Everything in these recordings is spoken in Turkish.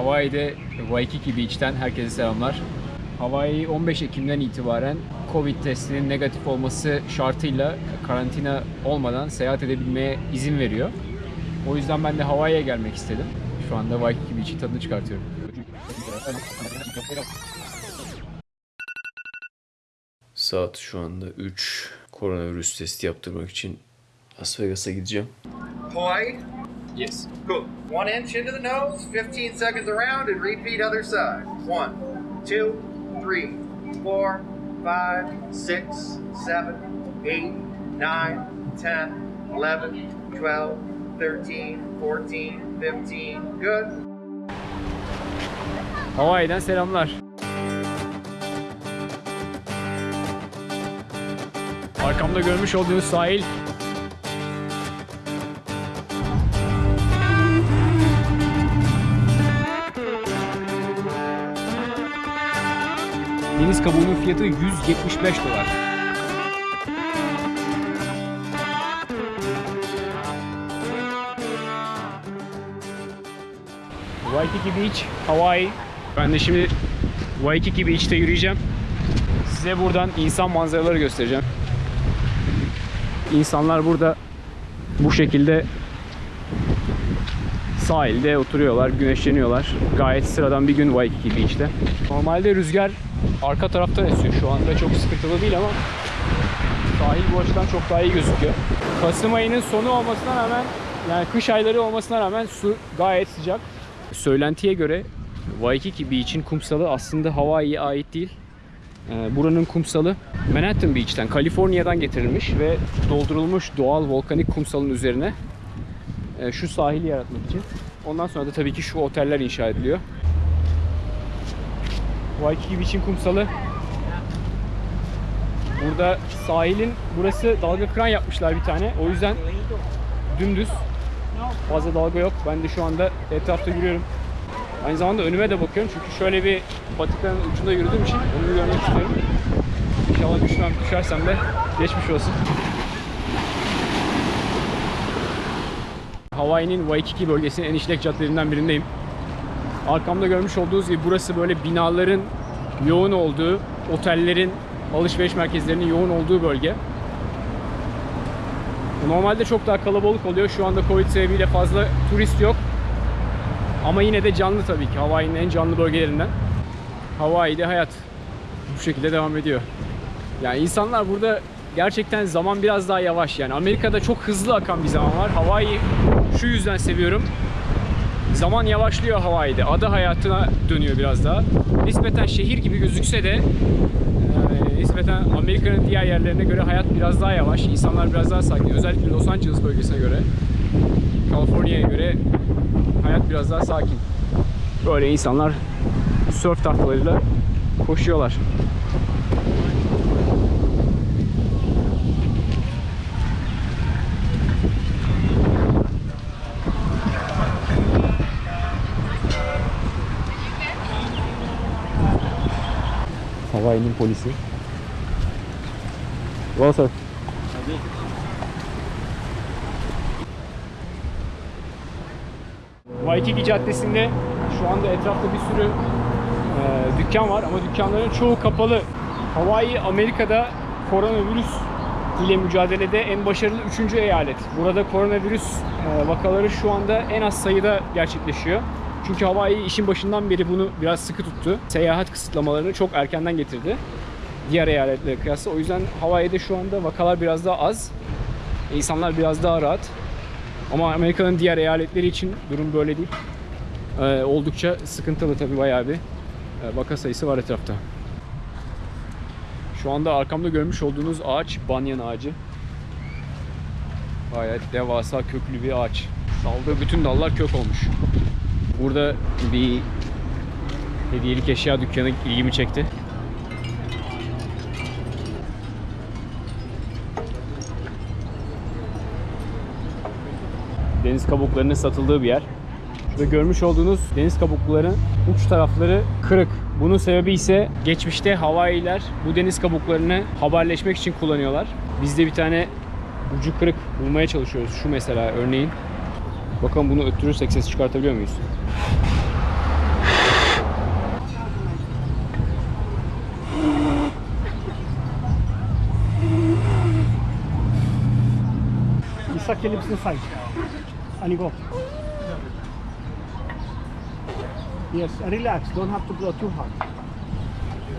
Hawaii'de Waikiki Beach'ten herkese selamlar. Hawaii 15 Ekim'den itibaren Covid testinin negatif olması şartıyla karantina olmadan seyahat edebilmeye izin veriyor. O yüzden ben de Hawaii'ye gelmek istedim. Şu anda Waikiki Beach'in tadını çıkartıyorum. Saat şu anda 3. Koronavirüs testi yaptırmak için Las Vegas'a gideceğim. Hawaii. Yes. Cool. One inch into the nose, 15 seconds around, and repeat other side. One, two, three, four, five, six, seven, eight, nine, ten, eleven, twelve, thirteen, fourteen, fifteen. Good. Hawaii'den selamlar. Arkamda görmüş olduğunuz sahil Deniz kabuğunun fiyatı 175 dolar. Waikiki Beach, Hawaii. Ben de şimdi Waikiki Beach'te yürüyeceğim. Size buradan insan manzaraları göstereceğim. İnsanlar burada bu şekilde sahilde oturuyorlar, güneşleniyorlar. Gayet sıradan bir gün Waikiki Beach'te. Normalde rüzgar arka taraftan esiyor. Şu anda çok sıkıntılı değil ama sahil bu açıdan çok daha iyi gözüküyor. Kasım ayının sonu olmasına rağmen yani kış ayları olmasına rağmen su gayet sıcak. Söylentiye göre Waikiki Beach'in kumsalı aslında Hawaii'ye ait değil. Ee, Buranın kumsalı Manhattan Beach'ten, Kaliforniya'dan getirilmiş ve doldurulmuş doğal volkanik kumsalın üzerine e, şu sahili yaratmak için. Ondan sonra da tabii ki şu oteller inşa ediliyor. Waikiki Beach'in kumsalı Burada sahilin burası dalga kıran yapmışlar bir tane. O yüzden dümdüz. Fazla dalga yok. Ben de şu anda etrafta yürüyorum. Aynı zamanda önüme de bakıyorum çünkü şöyle bir patikanın ucunda yürüdüğüm için onu görmek istiyorum. İnşallah düşmem, düşersem de geçmiş olsun. Hawaii'nin Waikiki bölgesinin en işlek caddelerinden birindeyim. Arkamda görmüş olduğunuz gibi burası böyle binaların yoğun olduğu, otellerin, alışveriş merkezlerinin yoğun olduğu bölge. Normalde çok daha kalabalık oluyor. Şu anda Covid sebebiyle fazla turist yok. Ama yine de canlı tabii ki. Hawaii'nin en canlı bölgelerinden. Hawaii'de hayat bu şekilde devam ediyor. Yani insanlar burada gerçekten zaman biraz daha yavaş. Yani Amerika'da çok hızlı akan bir zaman var. Hawaii şu yüzden seviyorum. Zaman yavaşlıyor Hawaii'de. Ada hayatına dönüyor biraz daha. Nispeten şehir gibi gözükse de e, nispeten Amerika'nın diğer yerlerine göre hayat biraz daha yavaş. İnsanlar biraz daha sakin. Özellikle Los Angeles bölgesine göre. Kaliforniya'ya göre hayat biraz daha sakin. Böyle insanlar surf tahtalarıyla koşuyorlar. Hawaii'nin polisi. Well, sir. Waikiki Caddesi'nde şu anda etrafta bir sürü e, dükkan var ama dükkanların çoğu kapalı. Hawaii Amerika'da koronavirüs ile mücadelede en başarılı 3. eyalet. Burada koronavirüs e, vakaları şu anda en az sayıda gerçekleşiyor. Çünkü Hawaii işin başından beri bunu biraz sıkı tuttu. Seyahat kısıtlamalarını çok erkenden getirdi. Diğer eyaletlere kıyasla. O yüzden Hawaii'de şu anda vakalar biraz daha az. İnsanlar biraz daha rahat. Ama Amerika'nın diğer eyaletleri için durum böyle değil. Ee, oldukça sıkıntılı tabii bayağı bir e, vaka sayısı var etrafta. Şu anda arkamda görmüş olduğunuz ağaç banyan ağacı. Gayet devasa köklü bir ağaç. Saldığı bütün dallar kök olmuş. Burada bir hediyelik eşya dükkanı ilgimi çekti. Deniz kabuklarının satıldığı bir yer. Şurada görmüş olduğunuz deniz kabuklarının uç tarafları kırık. Bunun sebebi ise geçmişte Hawaii'ler bu deniz kabuklarını haberleşmek için kullanıyorlar. Biz de bir tane ucu kırık bulmaya çalışıyoruz. Şu mesela örneğin. Bakalım bunu öttürürsek ses çıkartabiliyor muyuz? İsa kelimesini say. And you go. Yes, relax. Don't have to blow too hard.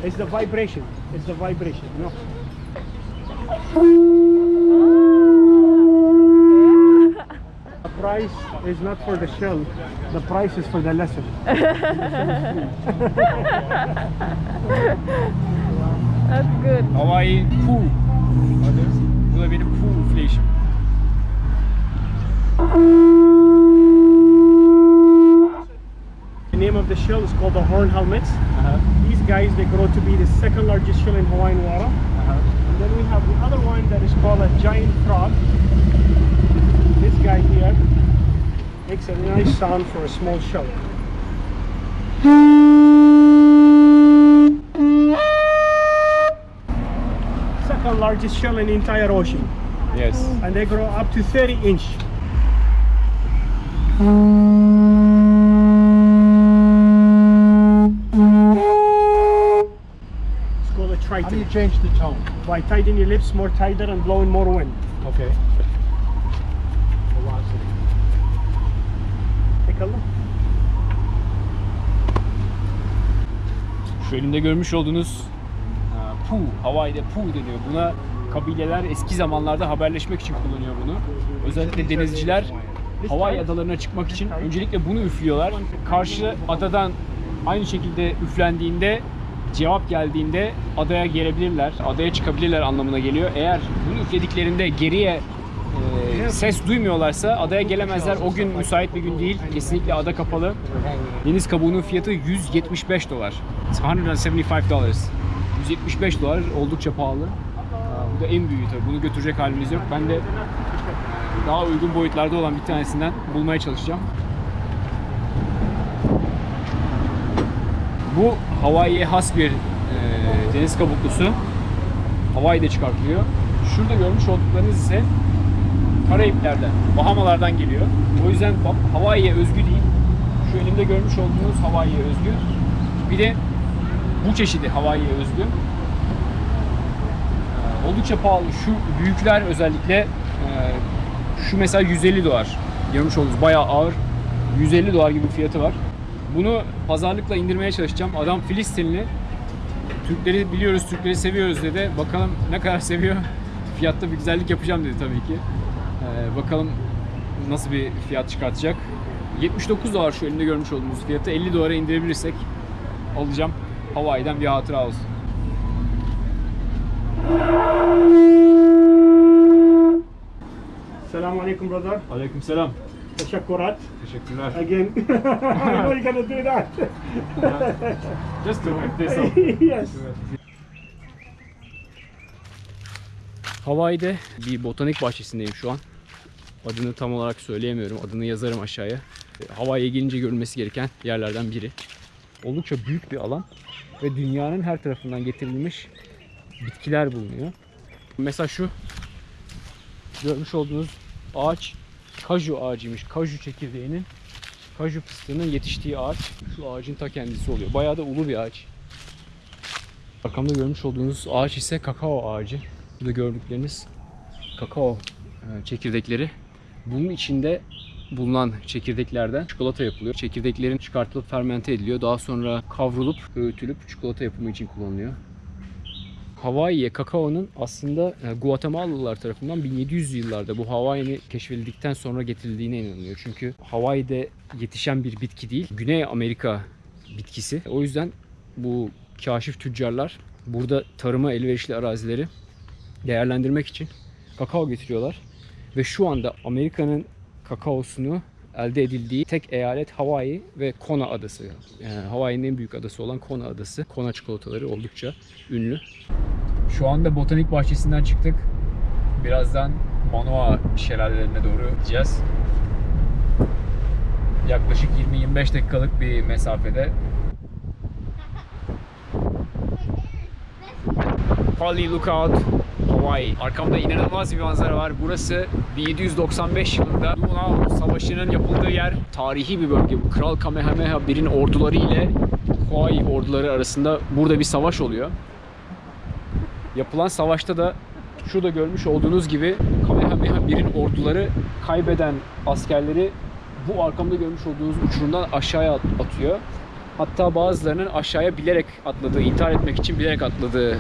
It's the vibration. It's the vibration. You know. Price is not for the shell. The price is for the lesson. That's good. Hawaii Poo. Adı. Bu da benim Poo flash'im. The name of the shell is called the horn helmets. Uh-huh. These guys they grow to be the second largest shell in Hawaiian water. Uh-huh. And then we have the other one that is called a giant frog. This guy here makes a nice sound for a small shell. Second largest shell in the entire ocean. Yes. And they grow up to 30 inch. It's called a triton. How do you change the tone? By tightening your lips more tighter and blowing more wind. Okay. Şu elimde görmüş olduğunuz e, Pu, Hawaii'de Pu deniyor. Buna kabileler eski zamanlarda haberleşmek için kullanıyor bunu. Özellikle denizciler Hawaii adalarına çıkmak için öncelikle bunu üflüyorlar. Karşı adadan aynı şekilde üflendiğinde cevap geldiğinde adaya gelebilirler, adaya çıkabilirler anlamına geliyor. Eğer bunu üflediklerinde geriye e, ses duymuyorlarsa adaya gelemezler. O gün müsait bir gün değil. Kesinlikle ada kapalı. Deniz kabuğunun fiyatı 175 dolar. It's 175 dollars. 175 dolar oldukça pahalı. Bu da en büyüğü tabii. Bunu götürecek halimiz yok. Ben de daha uygun boyutlarda olan bir tanesinden bulmaya çalışacağım. Bu Hawaii'ye has bir e, deniz kabuklusu. Hawaii'de çıkartılıyor. Şurada görmüş olduklarınız ise Karayipler'den, Bahamalardan geliyor. O yüzden Hawaii'ye özgü değil. Şu elimde görmüş olduğunuz Hawaii'ye özgü. Bir de bu çeşidi Hawaii'ye özgü. Ee, Oldukça pahalı. Şu büyükler özellikle e, şu mesela 150 dolar. Görmüş olduğunuz bayağı ağır. 150 dolar gibi bir fiyatı var. Bunu pazarlıkla indirmeye çalışacağım. Adam Filistinli. Türkleri biliyoruz, Türkleri seviyoruz dedi. Bakalım ne kadar seviyor. Fiyatta bir güzellik yapacağım dedi tabii ki. Ee, bakalım nasıl bir fiyat çıkartacak. 79 dolar şu elinde görmüş olduğunuz fiyatı. 50 dolara indirebilirsek alacağım. Hawaii'den bir hatıra olsun. Assalamu alaikum, brother. Aleyküm selam. Teşekkürat. Teşekkürler. Again. I know you're gonna do that. Just to whip this up. yes. Hawaii'de bir botanik bahçesindeyim şu an. Adını tam olarak söyleyemiyorum. Adını yazarım aşağıya. E, Hawaii'ye gelince görülmesi gereken yerlerden biri. Oldukça büyük bir alan ve dünyanın her tarafından getirilmiş bitkiler bulunuyor. Mesela şu görmüş olduğunuz ağaç kaju ağacıymış. Kaju çekirdeğinin kaju fıstığının yetiştiği ağaç şu ağacın ta kendisi oluyor. Bayağı da ulu bir ağaç. Arkamda görmüş olduğunuz ağaç ise kakao ağacı. Burada gördükleriniz kakao e, çekirdekleri. Bunun içinde bulunan çekirdeklerden çikolata yapılıyor. Çekirdeklerin çıkartılıp fermente ediliyor. Daha sonra kavrulup, öğütülüp çikolata yapımı için kullanılıyor. Hawaii'ye kakaonun aslında e, Guatemalalılar tarafından 1700 yıllarda bu Hawaii'ni keşfedildikten sonra getirildiğine inanılıyor. Çünkü Hawaii'de yetişen bir bitki değil, Güney Amerika bitkisi. O yüzden bu kaşif tüccarlar burada tarıma elverişli arazileri değerlendirmek için kakao getiriyorlar. Ve şu anda Amerika'nın kakaosunu elde edildiği tek eyalet Hawaii ve Kona adası. Yani Hawaii'nin en büyük adası olan Kona adası. Kona çikolataları oldukça ünlü. Şu anda botanik bahçesinden çıktık. Birazdan Manoa şelalelerine doğru gideceğiz. Yaklaşık 20-25 dakikalık bir mesafede. Pali Lookout, Hawaii. Arkamda inanılmaz bir manzara var. Burası 1795 yılında Lunao Savaşı'nın yapıldığı yer. Tarihi bir bölge bu. Kral Kamehameha 1'in orduları ile Hawaii orduları arasında burada bir savaş oluyor. Yapılan savaşta da şurada görmüş olduğunuz gibi Kamehameha birin orduları kaybeden askerleri bu arkamda görmüş olduğunuz uçurumdan aşağıya at- atıyor. Hatta bazılarının aşağıya bilerek atladığı, intihar etmek için bilerek atladığı e.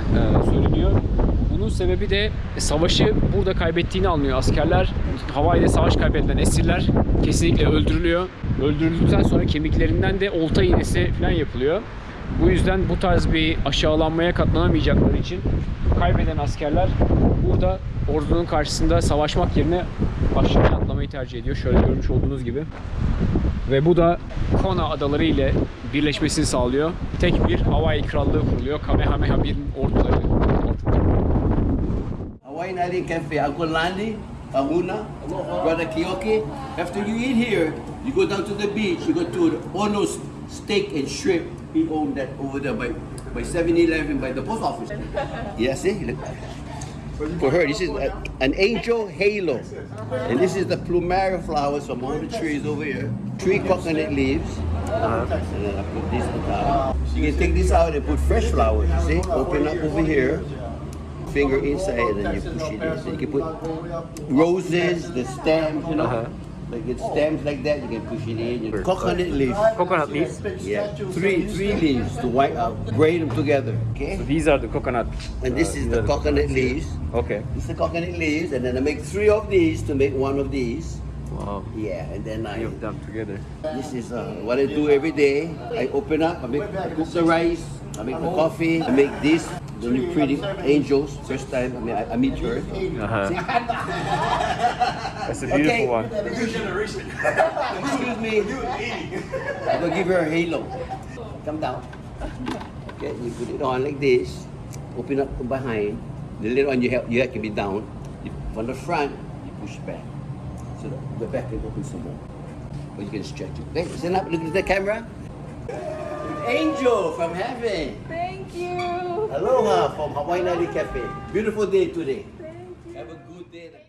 Bunun sebebi de savaşı burada kaybettiğini anlıyor askerler. Hawaii'de savaş kaybedilen esirler kesinlikle öldürülüyor. Öldürüldükten sonra kemiklerinden de olta iğnesi falan yapılıyor. Bu yüzden bu tarz bir aşağılanmaya katlanamayacakları için kaybeden askerler burada ordunun karşısında savaşmak yerine aşağıya atlamayı tercih ediyor. Şöyle görmüş olduğunuz gibi. Ve bu da Kona adaları ile birleşmesini sağlıyor. Tek bir Hawaii krallığı kuruluyor. Kamehameha 1'in orduları. Island Cafe, Uncle Landy, Pamuna, Brother Kioki. After you eat here, you go down to the beach, you go to the Ono's Steak and Shrimp. He owned that over there by, by 7-Eleven by the post office. Yeah, see? Look. For her, this is a, an angel halo. And this is the plumeria flowers from all the trees over here. Three coconut leaves. And then I put this on top. You can take this out and put fresh flowers, you see? Open up over here finger inside and then you push it in. So you can put roses, the stems, you know. Uh-huh. Like it's stems like that, you can push it in. Coconut leaves. Coconut leaves. Yeah. Three three leaves to white uh, braid them together. Okay? So these are the coconut. And this is the coconut leaves. Okay. This is the coconut leaves, and then I make three of these to make one of these. Wow. Yeah, and then I You have them together. this is uh, what I do every day. I open up, I make I cook the rice, I make the coffee, I make this, the new pretty angels. First time I mean I, I meet her. Uh-huh. That's a beautiful Okay. New generation. Excuse me. I'm gonna give her a halo. Come down. Okay, you put it on like this. Open up from behind. The little one you have you have to be down. From the front, you push back. So the, the back can open some more. Or you can stretch it. Okay, stand up, look at the camera. Angel from heaven. Thank you. Aloha from Hawaii Nali Cafe. Beautiful day today. Have a good day.